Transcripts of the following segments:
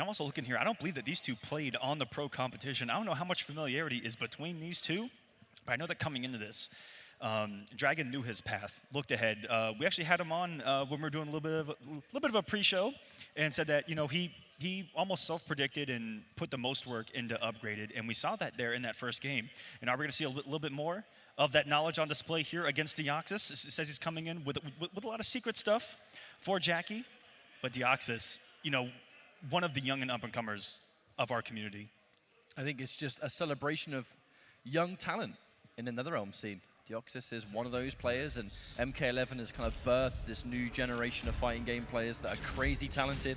I'm also looking here. I don't believe that these two played on the pro competition. I don't know how much familiarity is between these two, but I know that coming into this, um, Dragon knew his path, looked ahead. Uh, we actually had him on uh, when we were doing a little bit of a little bit of a pre-show, and said that you know he he almost self-predicted and put the most work into upgraded, and we saw that there in that first game. And are we going to see a little bit more of that knowledge on display here against Deoxys? It says he's coming in with, with, with a lot of secret stuff for Jackie, but Deoxys, you know, one of the young and up-and-comers of our community. I think it's just a celebration of young talent in another NetherRealm scene. Deoxys is one of those players, and MK11 has kind of birthed this new generation of fighting game players that are crazy talented.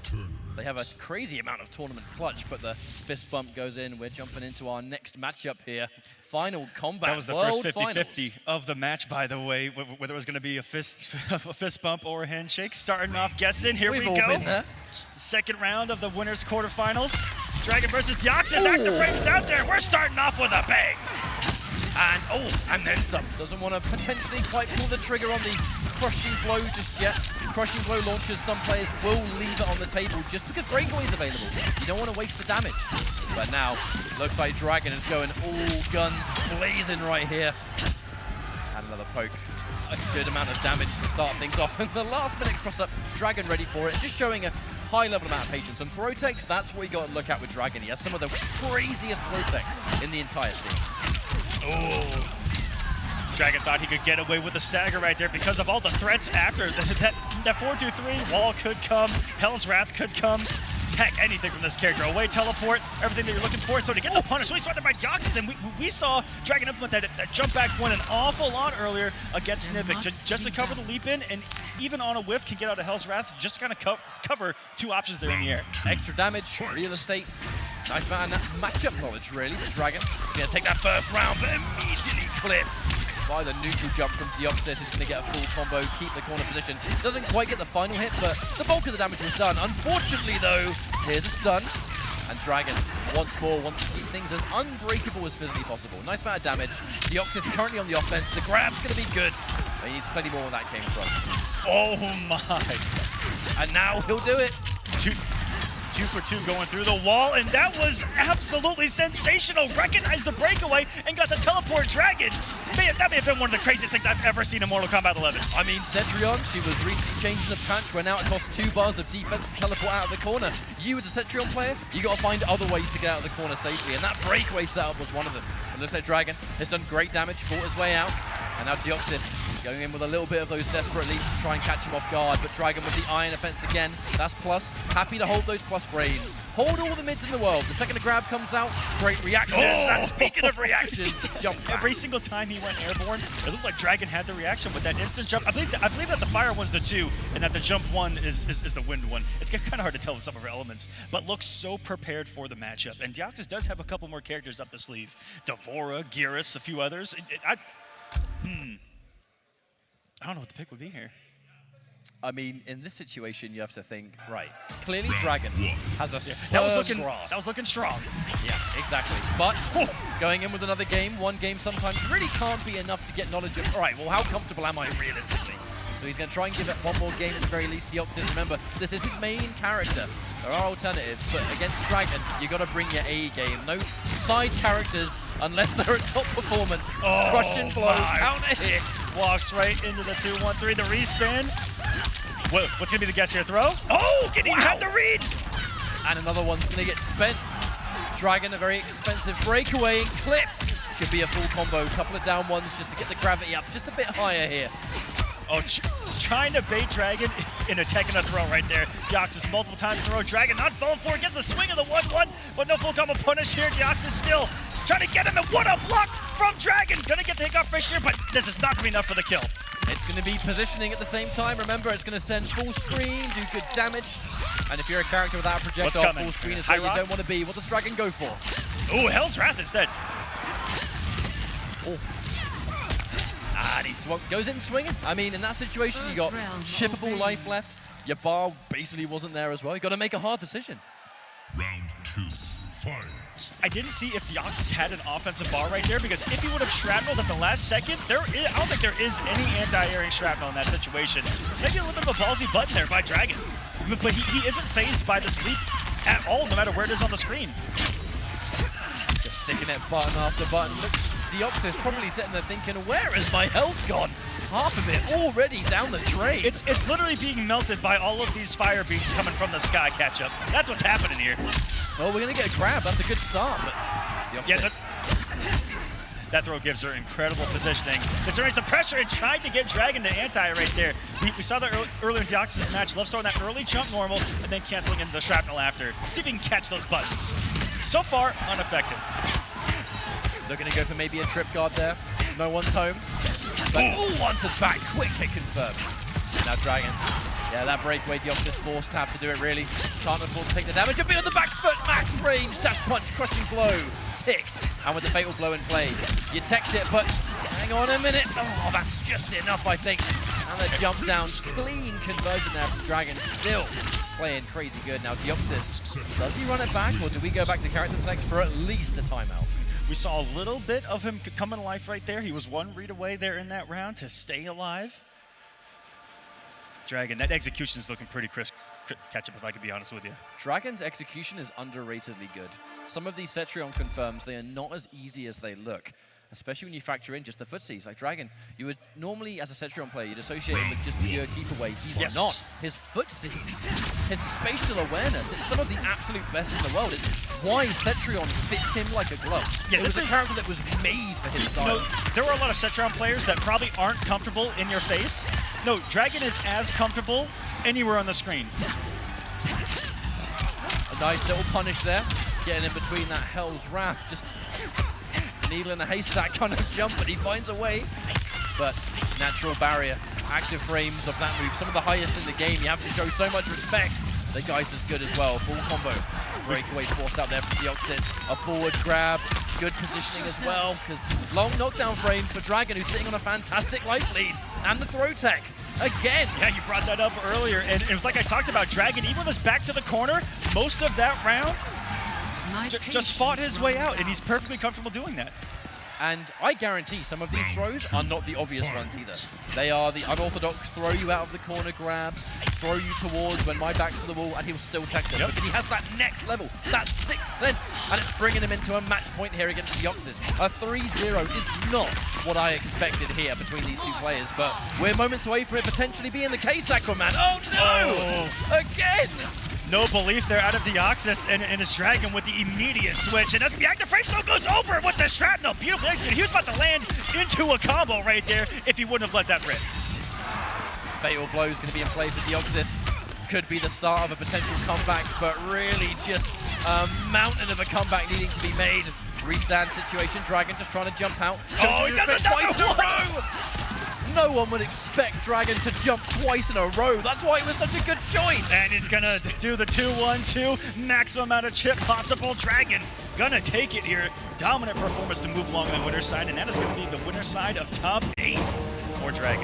They have a crazy amount of tournament clutch, but the fist bump goes in. We're jumping into our next matchup here. Final combat That was the World first 50-50 of the match, by the way, whether it was going to be a fist, a fist bump or a handshake. Starting off guessing, here We've we all go. been there. Second round of the winners quarterfinals. Dragon versus Deoxys. Active frames out there. We're starting off with a bang. And oh, and then some. Doesn't want to potentially quite pull the trigger on the crushing blow just yet. Crushing blow launches, some players will leave it on the table just because breakaway is available. You don't want to waste the damage. But now, looks like Dragon is going all guns blazing right here. And another poke. A good amount of damage to start things off. And the last minute cross up, Dragon ready for it. Just showing a high level amount of patience. And throw techs, that's what you got to look at with Dragon. He has some of the craziest throw techs in the entire scene. Oh. Dragon thought he could get away with the stagger right there because of all the threats after. That, that 4-2-3 wall could come, Hell's Wrath could come. Heck, anything from this character. Away teleport, everything that you're looking for. So to get the punish, we saw that by Deoxys, and we, we saw Dragon implement that, that jump back one an awful lot earlier against There Nivik, just, just to cover the leap in, and even on a whiff can get out of Hell's Wrath just to kind of co cover two options there in the air. Extra damage, real estate. Nice amount of matchup knowledge, really. The Dragon gonna take that first round, but immediately clipped by the neutral jump from Deoxys. Is gonna get a full combo, keep the corner position. Doesn't quite get the final hit, but the bulk of the damage was done. Unfortunately, though, here's a stun. And Dragon, once more, wants to keep things as unbreakable as physically possible. Nice amount of damage. Deoxys currently on the offense. The grab's gonna be good. But he needs plenty more where that came from. Oh my. And now he'll do it. Two, for two going through the wall, and that was absolutely sensational. Recognized the breakaway and got the teleport dragon. Man, that may have been one of the craziest things I've ever seen in Mortal Kombat 11. I mean, Cetrion, she was recently changing the patch where now costs two bars of defense to teleport out of the corner. You as a Cetrion player, you got to find other ways to get out of the corner safely, and that breakaway setup was one of them. And looks like Dragon has done great damage, fought his way out, and now Deoxys going in with a little bit of those desperate leaps to try and catch him off guard, but Dragon with the iron offense again. That's plus. Happy to hold those plus frames. Hold all the mids in the world. The second a grab comes out, great reactions. Oh! And speaking of reactions, jump back. Every single time he went airborne, it looked like Dragon had the reaction with that instant jump. I believe that, I believe that the fire one's the two, and that the jump one is, is, is the wind one. It's kind of hard to tell with some of her elements, but looks so prepared for the matchup. And Deoxys does have a couple more characters up the sleeve. D'Vorah, Geras, a few others. It- it- I, hmm. I don't know what the pick would be here. I mean, in this situation, you have to think, right, clearly Dragon has a That was looking grasp. that was looking strong. Yeah, exactly. But going in with another game, one game sometimes really can't be enough to get knowledge of, all right, well, how comfortable am I realistically? So he's going to try and give it one more game at the very least. Deoxys, remember, this is his main character. There are alternatives, but against Dragon, you've got to bring your A game. No side characters unless they're at top performance. Oh, Crushing blow, my. counter hit. Walks right into the 2-1-3, the respin. What, what's gonna be the guess here? Throw? Oh, getting Wow. had the read. And another one's going to get spent. Dragon, a very expensive breakaway and clipped. Should be a full combo. Couple of down ones just to get the gravity up just a bit higher here. Oh, trying to bait Dragon in a tech and a throw right there. Deoxys multiple times in a row. Dragon not falling for it. Gets the swing of the 1-1, but no full combo punish here. Deoxys still trying to get him. And what a block from Dragon. Gonna get the hiccup fish here, but this is not gonna be enough for the kill. It's going to be positioning at the same time. Remember, it's going to send full screen, do good damage. And if you're a character without a projectile, full screen is where you don't want to be. What does Dragon go for? Oh, Hell's Wrath instead. Oh. Ah, and he swung, goes in swinging. I mean, in that situation, you got First shippable life left. Your bar basically wasn't there as well. You got to make a hard decision. Round two, fight. I didn't see if Deoxys had an offensive bar right there because if he would have shrapneled at the last second, there is, I don't think there is any anti-airing shrapnel in that situation. It's maybe a little bit of a ballsy button there by Dragon. But, but he, he isn't phased by this leap at all, no matter where it is on the screen. Just sticking it button after button. Look, Deoxys probably sitting there thinking, where is my health gone? Half of it already down the drain. It's it's literally being melted by all of these fire beams coming from the sky catch up. That's what's happening here. well, we're going to get a grab. That's a good start. But Deoxys, Yeah, that, throw gives her incredible positioning. Considering some pressure and trying to get Dragon to anti right there. We, we saw that early, earlier in Deoxys' match. Love throwing that early jump normal and then canceling into the shrapnel after. See if he can catch those buttons. So far, unaffected. They're going to go for maybe a trip guard there. No one's home. But oh, once it's back, quick hit confirmed. Now Dragon. Yeah, that breakaway Deoxys forced to have to do it really. Can't afford to take the damage. A bit on the back foot, max range, dash punch, crushing blow. Ticked. And with the fatal blow in play, you teched it, but hang on a minute. Oh, that's just enough, I think. And the jump down, clean conversion there from Dragon. Still playing crazy good. Now Deoxys, does he run it back, or do we go back to character selects for at least a timeout? We saw a little bit of him c- coming to life right there. He was one read away there in that round to stay alive. Dragon, that execution is looking pretty crisp. Cri- Catch up, if I could be honest with you. Dragon's execution is underratedly good. Some of these Cetrion confirms they are not as easy as they look, especially when you factor in just the footsies. Like Dragon, you would normally, as a Cetrion player, you'd associate him with just pure keep away. He's Yes. not. His footsies, his spatial awareness, it's some of the absolute best in the world. It's why Cetrion fits him like a glove. Yeah, it was this a is- character that was made for his You style. know, there were a lot of Cetrion players that probably aren't comfortable in your face. No, Dragon is as comfortable anywhere on the screen. A nice little punish there, getting in between that Hell's Wrath. Just needle in a haystack kind of jump, but he finds a way. But natural barrier, active frames of that move, some of the highest in the game. You have to show so much respect. The guy's as good as well. Full combo. Breakaway forced out there from Deoxys. A forward grab. Good positioning as well, because long knockdown frames for Dragon, who's sitting on a fantastic life lead. And the throw tech. Again. Yeah, you brought that up earlier, and it was like I talked about. Dragon, even with his back to the corner, most of that round just fought his way out, and he's perfectly comfortable doing that. And I guarantee some of these throws are not the obvious ones either. They are the unorthodox throw you out of the corner grabs, throw you towards when my back's to the wall, and he'll still tech them. Yep. Because he has that next level, that sixth sense, and it's bringing him into a match point here against the Deoxys. A 3-0 is not what I expected here between these two players, but we're moments away from it potentially being the case, Aquaman. Oh no! Oh. Again! No belief there out of Deoxys and, and his Dragon with the immediate switch. And that's the active frame still goes over with the shrapnel. Beautiful execute. He was about to land into a combo right there if he wouldn't have let that rip. Fatal blow is going to be in play for Deoxys. Could be the start of a potential comeback, but really just a mountain of a comeback needing to be made. Restand situation, Dragon just trying to jump out. Oh, he does twice in a row! No one would expect Dragon to jump twice in a row. That's why it was such a good choice. And he's gonna do the 2-1-2, maximum amount of chip possible. Dragon gonna take it here. Dominant performance to move along the winner's side, and that is gonna be the winner's side of top eight for Dragon.